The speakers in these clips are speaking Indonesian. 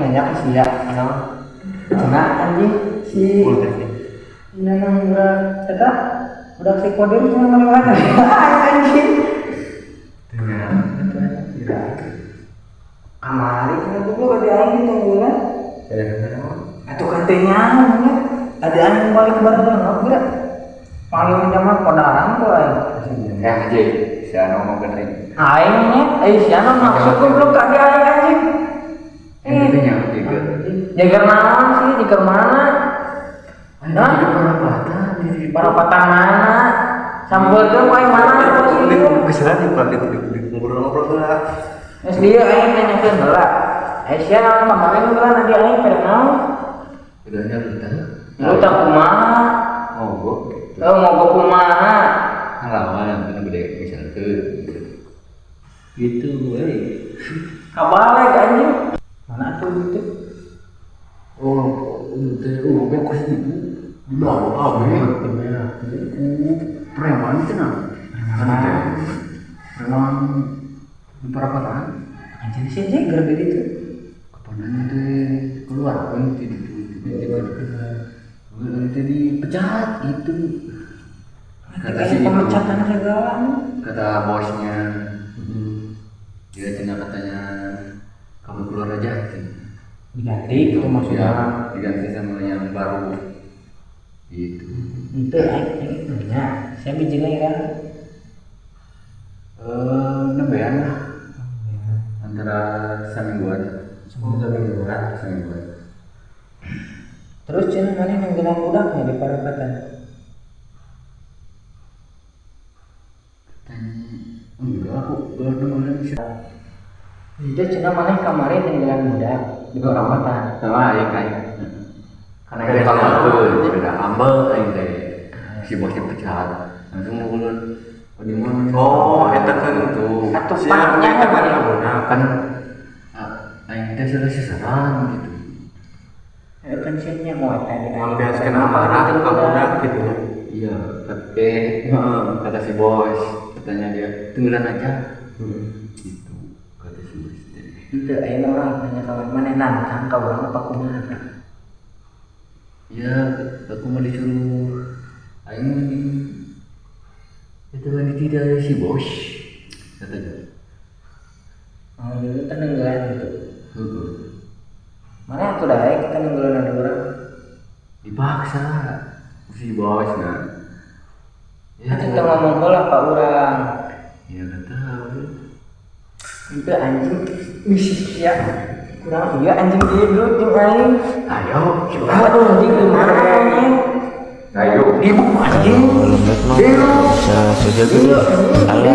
nanya ke si ya. No cina anjing si ini. Nang udah kata udah si kodir cuma mana mana anjing. Kamari kan juga ada angin tunggulan. Atau katanya ada angin balik bareng nggak kira paling zaman kodaran tuh Ya aja, saya ngomong benerin. aingnya eh siapa maksud gue belum tadi aing anjing. Yang itu yang jaga mana sih? Jaga mana? Hah? di para patah mana? Tuh paling mana? posisi Keselan di pak itu ngobrol-ngobrol lah. Dia aing nanya ke lah eh siapa kemarin gue nanti aing mau. Udahnya kita. lu tak kumaha? Oh, gua. lu mau ke kumaha Ngelawan yang kan gede misal ke. Gitu, weh. kabalik anjing. Mana tuh gitu Itu. Preman itu. Preman di perapatan. anjing sih gitu Kapan itu keluar tiba-tiba itu dipecat gitu. Kata si itu, pemecatan segala kata bosnya, dia tanya katanya kamu keluar aja. gitu. Diganti itu maksudnya Ya, diganti sama yang baru. Gitu. itu nanya saya bijinya kan Eh, nembean lah antara semingguan. Semingguan. Semingguan. terus cina mana yang gelang budaknya di parapatan Enggak, aku dengerin sih. itu cina mana kemarin yang gelang budak di parapatan Sama ya kan. Karena kan kalau aku beda ambel aing teh si bosnya pecat. Langsung ngulun oh di mana? Oh, eta kan itu. atau Ame kan. Kan aing teh sudah sesaran gitu. Eh, pensiunnya mau eta di Ngambiaskeun amarah ka budak gitu. Iya, tapi kata si bos, katanya dia tunggulan aja. Gitu, si bos itu aing orang tanya kawan mana nantang kau orang apa kumaha Ya, aku mau disuruh. Aing ini Itu kan tidak si bos Katanya. Oh dulu kan nenggelan gitu. Heeh. mana tuh dah kita nenggelan ada orang. Dipaksa Si bos nah. Ya, kita ngomong bola pak orang. Ya tahu itu anjing. Bisik ya kurang. Iya anjing dia dulu tim aing Ayo coba. Tuh anjing? Gimana Ayo. ibu anjing. Bisa saja gitu alah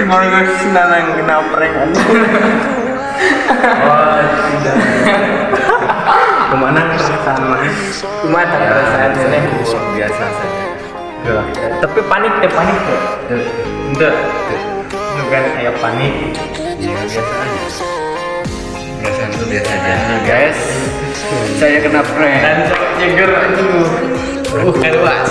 Tinggal geus nanang kena prank. Wah, tidak. Ke mana sama? cuma tak perasaan ini Biasa saja tapi panik deh panik deh Enggak. Bukan kayak panik. Ya biasa aja Biasa itu biasa aja Nah guys Saya kena prank Dan sangat nyeger aduh. Uh, keluas.